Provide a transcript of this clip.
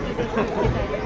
たり。